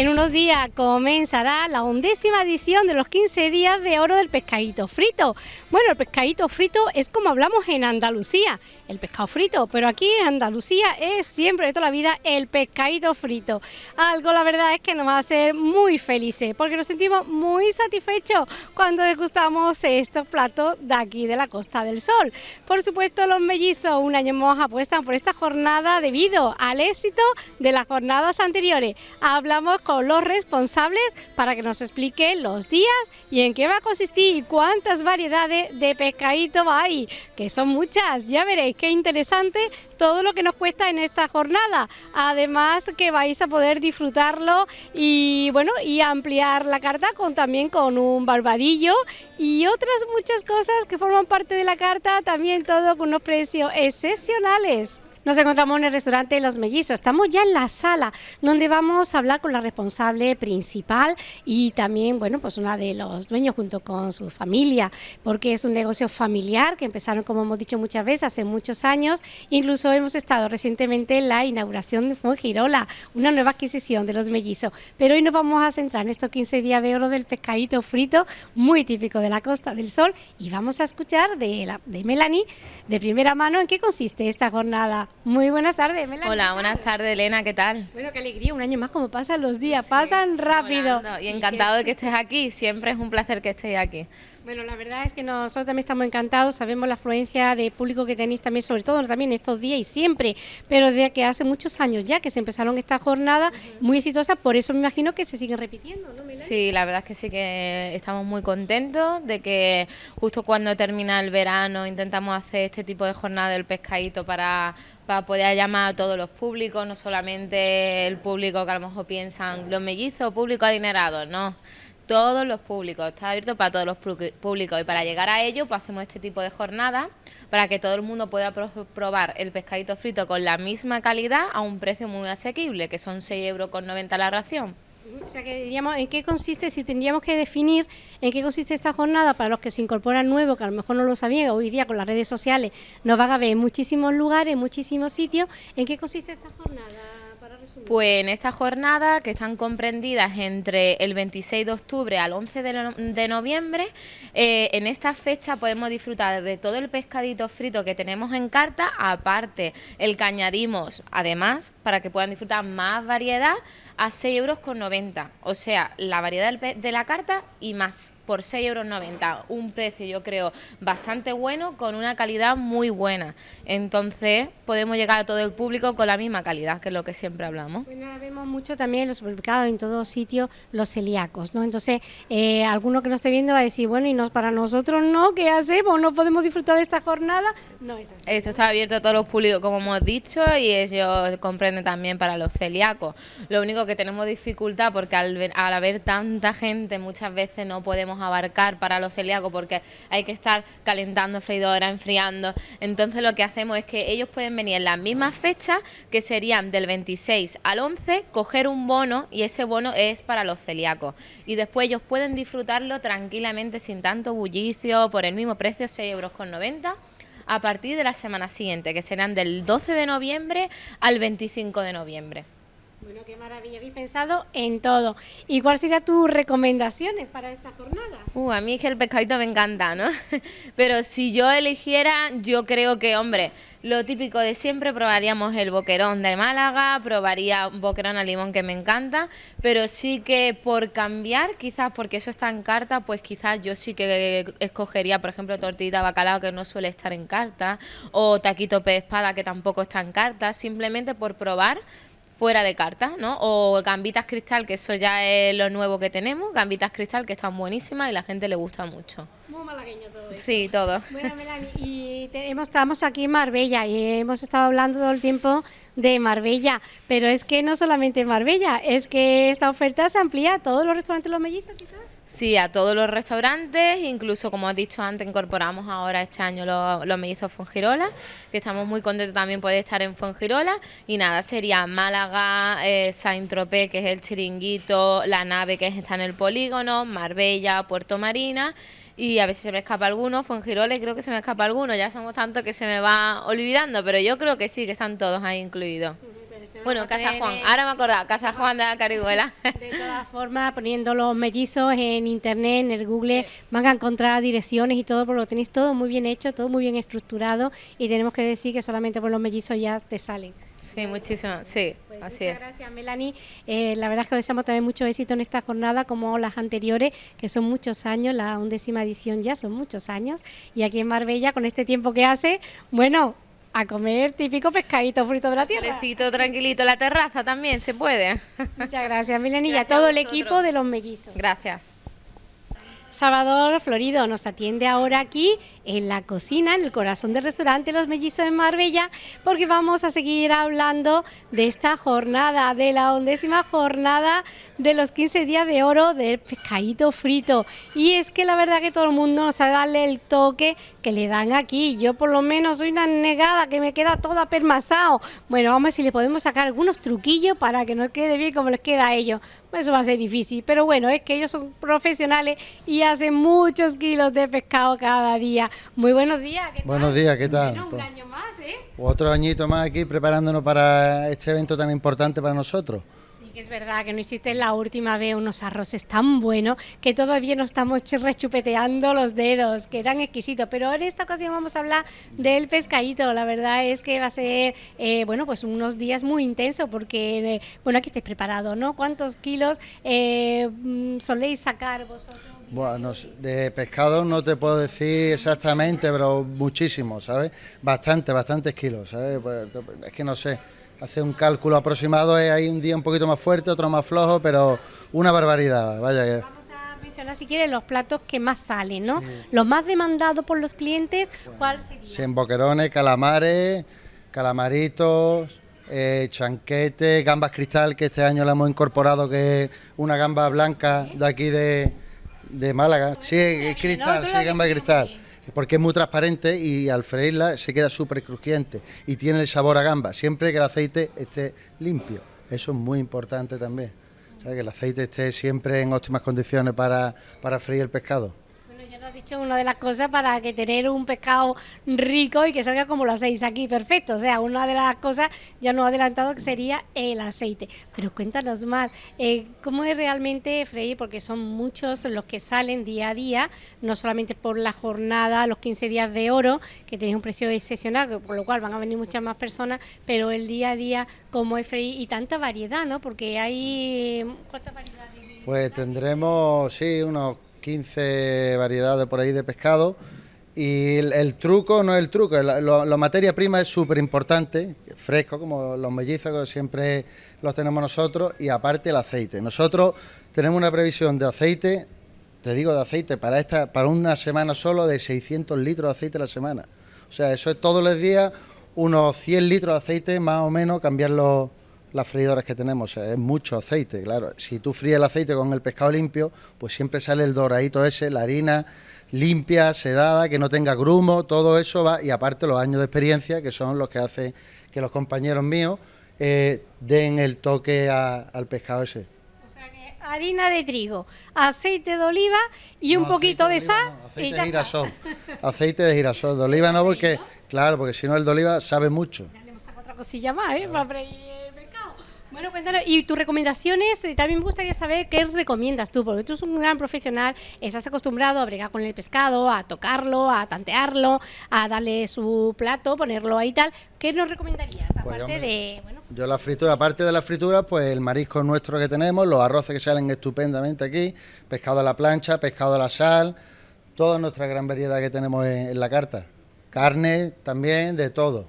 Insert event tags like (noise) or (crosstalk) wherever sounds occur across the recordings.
En unos días comenzará la undécima edición de los 15 días de oro del pescadito frito. Bueno, el pescadito frito es como hablamos en Andalucía, el pescado frito, pero aquí en Andalucía es siempre de toda la vida el pescadito frito. Algo la verdad es que nos va a hacer muy felices porque nos sentimos muy satisfechos cuando degustamos estos platos de aquí de la Costa del Sol. Por supuesto, los mellizos un año más apuestan por esta jornada debido al éxito de las jornadas anteriores. Hablamos con los responsables para que nos expliquen los días y en qué va a consistir y cuántas variedades de pescadito hay, que son muchas. Ya veréis qué interesante todo lo que nos cuesta en esta jornada. Además que vais a poder disfrutarlo y bueno, y ampliar la carta con también con un barbadillo y otras muchas cosas que forman parte de la carta, también todo con unos precios excepcionales. Nos encontramos en el restaurante Los Mellizos. Estamos ya en la sala donde vamos a hablar con la responsable principal y también, bueno, pues una de los dueños junto con su familia, porque es un negocio familiar que empezaron, como hemos dicho muchas veces, hace muchos años. Incluso hemos estado recientemente en la inauguración de Fongirola, una nueva adquisición de Los Mellizos. Pero hoy nos vamos a centrar en estos 15 días de oro del pescadito frito, muy típico de la Costa del Sol, y vamos a escuchar de, la, de Melanie de primera mano en qué consiste esta jornada muy buenas tardes, Melanie. Hola, buenas tardes, Elena, ¿qué tal? Bueno, qué alegría, un año más, como pasan los días, pasan rápido. Y encantado de que estés aquí, siempre es un placer que estés aquí. Bueno, la verdad es que nosotros también estamos encantados, sabemos la afluencia de público que tenéis también, sobre todo también estos días y siempre, pero desde que hace muchos años ya que se empezaron esta jornada muy exitosa, por eso me imagino que se siguen repitiendo, ¿no? Sí, la verdad es que sí que estamos muy contentos de que justo cuando termina el verano intentamos hacer este tipo de jornada del pescadito para para poder llamar a todos los públicos, no solamente el público que a lo mejor piensan los mellizos, público adinerado, no todos los públicos, está abierto para todos los públicos y para llegar a ello pues hacemos este tipo de jornada para que todo el mundo pueda probar el pescadito frito con la misma calidad a un precio muy asequible, que son 6,90 euros la ración. O sea, que diríamos, ¿en qué consiste, si tendríamos que definir en qué consiste esta jornada para los que se incorporan nuevos, que a lo mejor no lo sabían, hoy día con las redes sociales nos van a ver en muchísimos lugares, en muchísimos sitios, ¿en qué consiste esta jornada? Pues en esta jornada, que están comprendidas entre el 26 de octubre al 11 de, noviembre, eh, en esta fecha podemos disfrutar de todo el pescadito frito que tenemos en carta, aparte el que añadimos, además, para que puedan disfrutar más variedad, a 6,90 euros. O sea, la variedad de la carta y más por 6,90 euros. Un precio, yo creo, bastante bueno, con una calidad muy buena. Entonces, podemos llegar a todo el público con la misma calidad, que es lo que siempre hablamos. Bueno, vemos mucho también en los supermercados, en todos sitios, los celíacos, ¿no? Entonces, eh, alguno que nos esté viendo va a decir, bueno, y no, para nosotros no, ¿qué hacemos? ¿No podemos disfrutar de esta jornada? No es así. Esto está abierto a todos los públicos, como hemos dicho, y ellos comprenden también para los celíacos. Lo único que tenemos dificultad porque al, al haber tanta gente muchas veces no podemos abarcar para los celíacos porque hay que estar calentando freidora, enfriando. Entonces lo que hacemos es que ellos pueden venir en las mismas fechas que serían del 26 al 11, coger un bono y ese bono es para los celíacos. Y después ellos pueden disfrutarlo tranquilamente sin tanto bullicio por el mismo precio, 6,90 euros a partir de la semana siguiente, que serán del 12 de noviembre al 25 de noviembre. Bueno, qué maravilla, habéis pensado en todo. ¿Y cuáles serían tus recomendaciones para esta jornada? Uh, a mí es que el pescadito me encanta, ¿no? (laughs) Pero si yo eligiera, yo creo que, hombre, lo típico de siempre, probaríamos el boquerón de Málaga, probaría un boquerón a limón que me encanta, pero sí que por cambiar, quizás porque eso está en carta, pues quizás yo sí que escogería, por ejemplo, tortillita bacalao que no suele estar en carta, o taquito pez espada que tampoco está en carta, simplemente por probar fuera de cartas, ¿no? O gambitas cristal, que eso ya es lo nuevo que tenemos, gambitas cristal que están buenísimas y la gente le gusta mucho. Muy malagueño todo eso. Sí, todo. Bueno, Melanie, y estamos aquí en Marbella y hemos estado hablando todo el tiempo de Marbella, pero es que no solamente en Marbella, es que esta oferta se amplía a todos los restaurantes Los Mellizos, quizás. Sí, a todos los restaurantes, incluso como has dicho antes, incorporamos ahora este año los, mellizos Fongirola, que estamos muy contentos también poder estar en Fongirola. Y nada, sería Málaga, eh, Saint-Tropez, que es el chiringuito, la nave que está en el polígono, Marbella, Puerto Marina. Y a veces se me escapa alguno, Fongirola, creo que se me escapa alguno, ya somos tantos que se me va olvidando, pero yo creo que sí, que están todos ahí incluidos Bueno, Casa Juan, ahora me he acordado, Casa Juan de la Carihuela. De (laughs) todas formas, poniendo los mellizos en internet, en el Google, van a encontrar direcciones y todo, porque lo tenéis todo muy bien hecho, todo muy bien estructurado y tenemos que decir que solamente por los mellizos ya te salen. Sí, muchísimo, sí, Pues así muchas es. gracias, Melanie. Eh, la verdad es que os deseamos también mucho éxito en esta jornada, como las anteriores, que son muchos años, la undécima edición ya son muchos años. Y aquí en Marbella, con este tiempo que hace, bueno, a comer típico pescadito frito de la tierra. Solecito tranquilito, la terraza también se puede. Muchas gracias, Melanie, y a Gracias todo el equipo de los mellizos. Gracias. Salvador Florido nos atiende ahora aquí en la cocina, en el corazón del restaurante Los Mellizos en Marbella, porque vamos a seguir hablando de esta jornada, de la undécima jornada de los 15 días de oro del pescadito frito. Y es que la verdad que todo el mundo no sabe darle el toque que le dan aquí. Yo por lo menos soy una negada que me queda toda permasado. Bueno, vamos a ver si le podemos sacar algunos truquillos para que nos quede bien como les queda a ellos. Eso va a ser difícil, pero bueno, es que ellos son profesionales y hacen muchos kilos de pescado cada día. Muy buenos días. ¿qué tal? Buenos días, ¿qué tal? Bueno, un Pues- año más, ¿eh? Otro añito más aquí preparándonos para este evento tan importante para nosotros. Que es verdad que no hiciste la última vez unos arroces tan buenos que todavía nos estamos ch- rechupeteando los dedos, que eran exquisitos. Pero en esta ocasión vamos a hablar del pescadito. La verdad es que va a ser, eh, bueno, pues unos días muy intensos porque, eh, bueno, aquí estáis preparados, ¿no? ¿Cuántos kilos eh, mm, soléis sacar vosotros? Bueno, de pescado no te puedo decir exactamente, pero muchísimo, ¿sabes? Bastante, bastantes kilos, ¿sabes? Pues, es que no sé, hacer un cálculo aproximado es ahí un día un poquito más fuerte, otro más flojo, pero una barbaridad, vaya que... Vamos a mencionar, si quieres, los platos que más salen, ¿no? Los más demandados por los clientes, ¿cuál sería? Sí, en boquerones, calamares, calamaritos, eh, chanquete, gambas cristal, que este año la hemos incorporado, que es una gamba blanca de aquí de, de Málaga. Sí, es cristal, sí, gamba de cristal. Porque es muy transparente y al freírla se queda súper crujiente y tiene el sabor a gamba, siempre que el aceite esté limpio. Eso es muy importante también. Que el aceite esté siempre en óptimas condiciones para, para freír el pescado. Ya nos has dicho una de las cosas para que tener un pescado rico y que salga como lo hacéis aquí, perfecto. O sea, una de las cosas ya nos ha adelantado que sería el aceite. Pero cuéntanos más, eh, ¿cómo es realmente freír? Porque son muchos los que salen día a día, no solamente por la jornada, los 15 días de oro, que tenéis un precio excepcional, por lo cual van a venir muchas más personas, pero el día a día, ¿cómo es freír? Y tanta variedad, ¿no? Porque hay... ¿Cuántas variedades? Pues tendremos, sí, unos 15 variedades por ahí de pescado. Y el, truco no es el truco, la, la materia prima es súper importante, fresco, como los mellizos que siempre los tenemos nosotros, y aparte el aceite. Nosotros tenemos una previsión de aceite, te digo de aceite, para, esta, para una semana solo de 600 litros de aceite a la semana. O sea, eso es todos los días unos 100 litros de aceite, más o menos, cambiar los, las freidoras que tenemos. Es mucho aceite, claro. Si tú fríes el aceite con el pescado limpio, pues siempre sale el doradito ese, la harina limpia, sedada, que no tenga grumo, todo eso va, y aparte los años de experiencia, que son los que hacen que los compañeros míos eh, den el toque a- al pescado ese. O sea que harina de trigo, aceite de oliva y un poquito de sal y aceite ya de está. girasol. Aceite de girasol, de oliva no, porque, claro, porque si no el de oliva sabe mucho. Ya le hemos sacado otra cosilla más, ¿eh? Para. Bueno, cuéntanos, y tus recomendaciones, eh, también me gustaría saber qué recomiendas tú, porque tú eres un gran profesional, estás acostumbrado a bregar con el pescado, a tocarlo, a tantearlo, a darle su plato, ponerlo ahí y tal. ¿Qué nos recomendarías? Aparte hombre, de, bueno, Yo la fritura, aparte de la fritura, pues el marisco nuestro que tenemos, los arroces que salen estupendamente aquí, pescado a la plancha, pescado a la sal, toda nuestra gran variedad que tenemos en, en la carta. Carne también, de todo.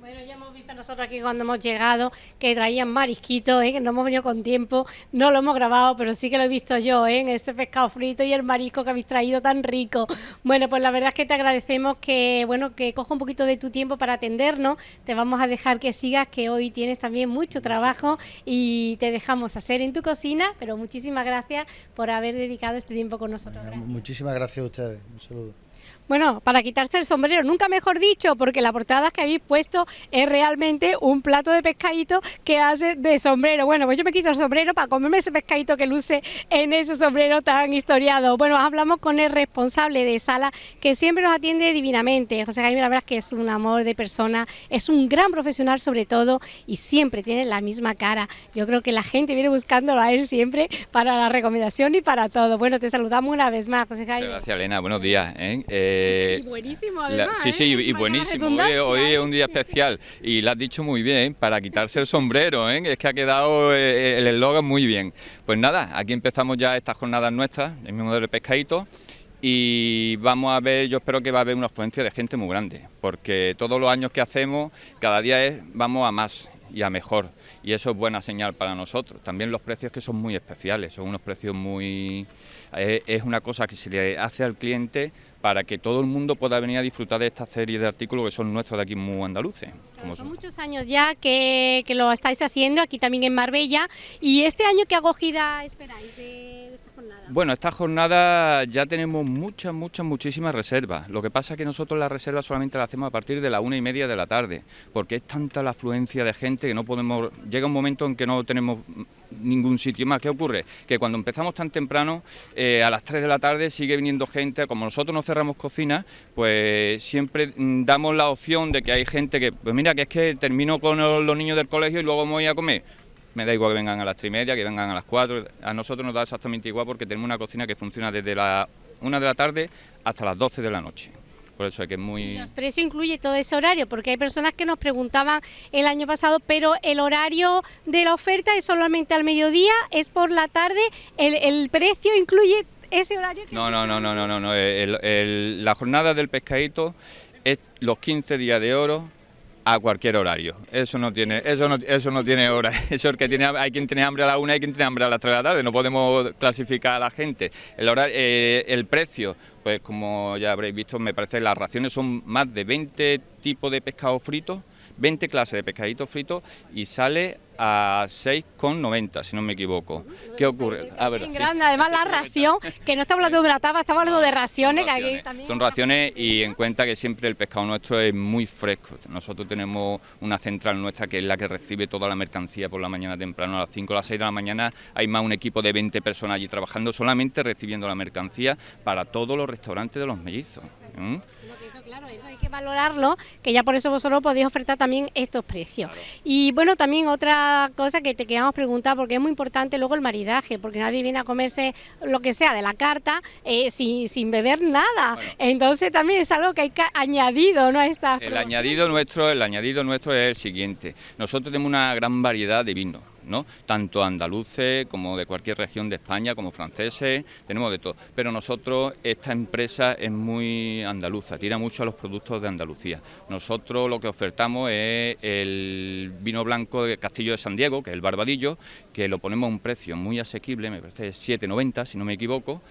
Bueno, ya hemos visto nosotros aquí cuando hemos llegado que traían marisquitos, ¿eh? que no hemos venido con tiempo, no lo hemos grabado, pero sí que lo he visto yo, ¿eh? en ese pescado frito y el marisco que habéis traído tan rico. Bueno, pues la verdad es que te agradecemos que, bueno, que coja un poquito de tu tiempo para atendernos. Te vamos a dejar que sigas, que hoy tienes también mucho trabajo y te dejamos hacer en tu cocina, pero muchísimas gracias por haber dedicado este tiempo con nosotros. Gracias. Muchísimas gracias a ustedes. Un saludo. Bueno, para quitarse el sombrero, nunca mejor dicho, porque la portada que habéis puesto es realmente un plato de pescadito que hace de sombrero. Bueno, pues yo me quito el sombrero para comerme ese pescadito que luce en ese sombrero tan historiado. Bueno, hablamos con el responsable de sala que siempre nos atiende divinamente. José Jaime, la verdad es que es un amor de persona, es un gran profesional sobre todo y siempre tiene la misma cara. Yo creo que la gente viene buscándolo a él siempre para la recomendación y para todo. Bueno, te saludamos una vez más, José Jaime. Gracias, Elena. Buenos días. ¿eh? Eh, y buenísimo, además. sí, sí, y, buenísimo. Hoy, es un día especial y lo has dicho muy bien, para quitarse el sombrero. ¿eh? Es que ha quedado eh, el eslogan muy bien. Pues nada, aquí empezamos ya estas jornadas nuestras, el mismo modelo de pescadito y vamos a ver, yo espero que va a haber una afluencia de gente muy grande, porque todos los años que hacemos, cada día es, vamos a más y a mejor, y eso es buena señal para nosotros. También los precios que son muy especiales, son unos precios muy... es una cosa que se le hace al cliente para que todo el mundo pueda venir a disfrutar de esta serie de artículos que son nuestros de aquí muy andaluces. son, muchos años ya que, lo estáis haciendo, aquí también en Marbella, y este año qué acogida esperáis de, Bueno, esta jornada ya tenemos muchas, muchas, muchísimas reservas. Lo que pasa es que nosotros las reservas solamente las hacemos a partir de la una y media de la tarde, porque es tanta la afluencia de gente que no podemos... Llega un momento en que no tenemos ningún sitio más. ¿Qué ocurre? Que cuando empezamos tan temprano, eh, a las 3 de la tarde sigue viniendo gente, como nosotros no cerramos cocina, pues siempre mm, damos la opción de que hay gente que, pues mira, que es que termino con los niños del colegio y luego voy a comer. Me da igual que vengan a las 3 y media, que vengan a las 4, a nosotros nos da exactamente igual porque tenemos una cocina que funciona desde la 1 de la tarde hasta las 12 de la noche. Por eso es que es muy... ¿Y los precios incluye todo ese horario? Porque hay personas que nos preguntaban el año pasado, pero el horario de la oferta es solamente al mediodía, es por la tarde, el, precio incluye ese horario. no, no, no, no, no, no, no, la jornada del pescadito es los 15 días de oro a cualquier horario. Eso no tiene, eso no, eso no tiene hora. (laughs) Eso es que tiene, hay quien tiene hambre a la una, hay quien tiene hambre a las tres de la tarde. No podemos clasificar a la gente. El horario, eh, el precio, pues como ya habréis visto, me parece que las raciones son más de 20 tipos de pescado frito, 20 clases de pescadito frito y sale a 6,90, si no me equivoco. ¿Qué ocurre? Ah, grande, además la ración, que no estamos hablando de una tapa, estamos hablando de raciones. Son raciones y en cuenta que siempre el pescado nuestro es muy fresco. Nosotros tenemos una central nuestra que es la que recibe toda la mercancía por la mañana temprano, a las 5 o las 6 de la mañana hay más un equipo de 20 personas allí trabajando solamente recibiendo la mercancía para todos los restaurantes de los mellizos claro, eso hay que valorarlo, que ya por eso vosotros podéis ofertar también estos precios. Y bueno, también otra cosa que te queríamos preguntar, porque es muy importante luego el maridaje, porque nadie viene a comerse lo que sea de la carta eh, sin, sin, beber nada. Entonces también es algo que hay que añadido, ¿no? A esta el añadido nuestro, el añadido nuestro es el siguiente. Nosotros tenemos una gran variedad de vinos tanto andaluces como de cualquier región de España, como franceses, tenemos de todo. Pero nosotros, esta empresa es muy andaluza, tira mucho a los productos de Andalucía. Nosotros lo que ofertamos es el vino blanco de Castillo de San Diego, que es el Barbadillo, que lo ponemos a un precio muy asequible, me parece 7,90 si no me equivoco,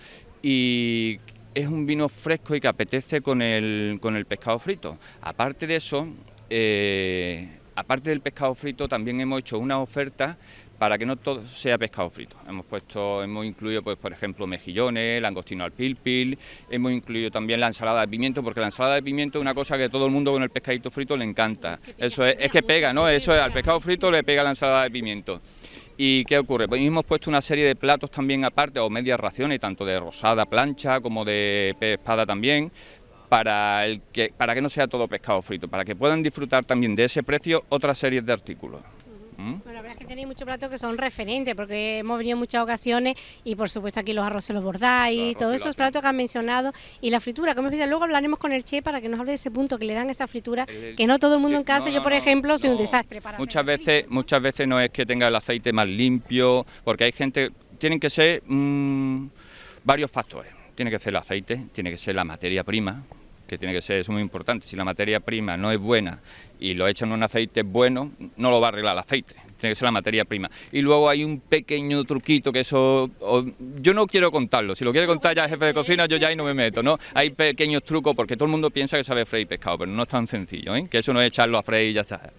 y es un vino fresco y que apetece con el, con el pescado frito. Aparte de eso, eh, aparte del pescado frito, también hemos hecho una oferta para que no todo sea pescado frito. Hemos puesto, hemos incluido, pues, por ejemplo, mejillones, langostino al pilpil, hemos incluido también la ensalada de pimiento, porque la ensalada de pimiento es una cosa que todo el mundo con el pescadito frito le encanta. Eso es, es que pega, ¿no? Eso es, al pescado frito le pega la ensalada de pimiento. ¿Y qué ocurre? Pues hemos puesto una serie de platos también aparte, o medias raciones, tanto de rosada plancha como de pez espada también, para, el que, para que no sea todo pescado frito, para que puedan disfrutar también de ese precio otras series de artículos. ¿Mm? Bueno, la verdad es que tenéis muchos platos que son referentes, porque hemos venido en muchas ocasiones y por supuesto aquí los arroces los bordáis, todos esos platos que han mencionado y la fritura, como especial. Luego hablaremos con el Che para que nos hable de ese punto que le dan esa fritura, que no todo el mundo en casa, yo por ejemplo, soy un desastre para Muchas veces, muchas veces no es que tenga el aceite más limpio, porque hay gente, tienen que ser mm, varios factores. Tiene que ser el aceite, tiene que ser la materia prima, que tiene que ser es muy importante. Si la materia prima no es buena y lo echan en un aceite bueno, no lo va a arreglar el aceite. Tiene que ser la materia prima. Y luego hay un pequeño truquito que eso. yo no quiero contarlo. Si lo quiere contar ya el jefe de cocina, yo ya ahí no me meto, ¿no? Hay pequeños trucos porque todo el mundo piensa que sabe freír pescado, pero no es tan sencillo, ¿eh? Que eso no es echarlo a freír y ya está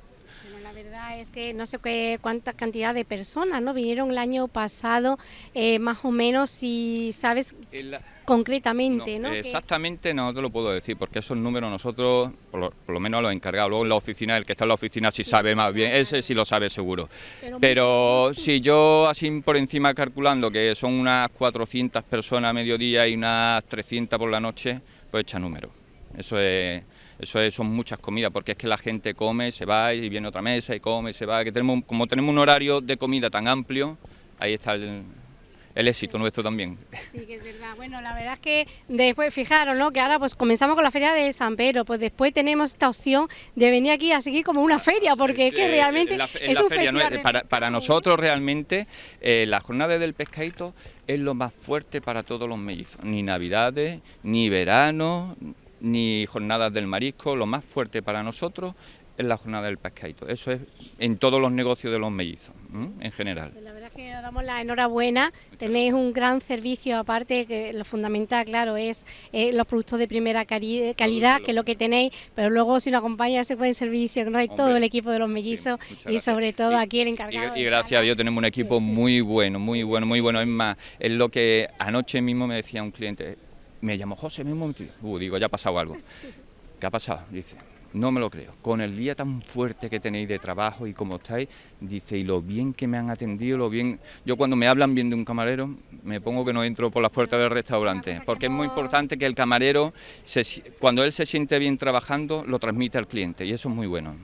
es que no sé qué cuánta cantidad de personas no vinieron el año pasado, eh, más o menos, si sabes concretamente, ¿no? Exactamente no te lo puedo decir, porque esos números nosotros, por lo, menos los encargados, luego en la oficina, el que está en la oficina sí, sabe más bien, ese sí lo sabe seguro. Pero, si yo así por encima calculando que son unas 400 personas a mediodía y unas 300 por la noche, pues echa número. Eso es eso es, son muchas comidas, porque es que la gente come, se va y viene otra mesa y come, se va, que tenemos, como tenemos un horario de comida tan amplio, ahí está el, el éxito nuestro también. Sí, que es verdad. Bueno, la verdad es que después, fijaros, ¿no? Que ahora pues comenzamos con la feria de San Pedro, pues después tenemos esta opción de venir aquí a seguir como una feria, porque es que realmente es un festival. para, para, nosotros realmente eh, la jornada del pescadito es lo más fuerte para todos los mellizos, ni navidades, ni verano, ni jornadas del marisco, lo más fuerte para nosotros es la jornada del pescadito. Eso es en todos los negocios de los mellizos, en general. Pues la verdad es que os damos la enhorabuena. Tenéis un gran servicio, aparte que lo fundamental, claro, es eh, los productos de primera calidad, que es lo que tenéis, pero luego si nos acompaña ese buen servicio que nos hay todo el equipo de los mellizos y sobre todo aquí el encargado. Y, gracias a Dios tenemos un equipo muy bueno, muy bueno, muy bueno. Es más, es lo que anoche mismo me decía un cliente, me llamó José, mismo, uh, digo, ya ha pasado algo. ¿Qué ha pasado? Dice, no me lo creo. Con el día tan fuerte que tenéis de trabajo y como estáis, dice, y lo bien que me han atendido, lo bien... Yo cuando me hablan bien de un camarero, me pongo que no entro por las puertas del restaurante, porque es muy importante que el camarero, cuando él se siente bien trabajando, lo transmite al cliente, y eso es muy bueno.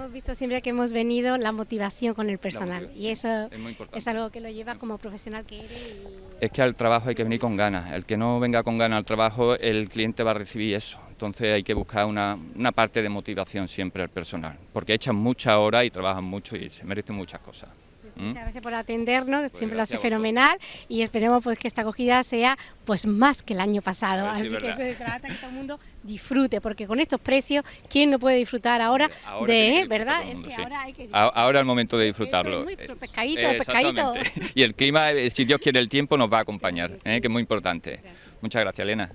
Es hemos visto siempre que hemos venido, la motivación con el personal, y eso es, algo que lo lleva como profesional que eres. Es que al trabajo hay que venir con ganas, el que no venga con ganas al trabajo, el cliente va a recibir eso entonces hay que buscar una, parte de motivación siempre al personal, porque echan muchas horas y trabajan mucho y se merecen muchas cosas. Muchas gracias por atendernos, pues siempre lo hace fenomenal y esperemos pues que esta acogida sea pues más que el año pasado, así que se trata que todo el mundo disfrute, porque con estos precios, ¿quién no puede disfrutar ahora, de, verdad? Es que ahora hay que Ahora es el momento de disfrutarlo. pescadito, pescadito. Y el clima, eh, si Dios quiere el tiempo, nos va a acompañar, ¿eh? que es muy importante. Muchas gracias, Elena.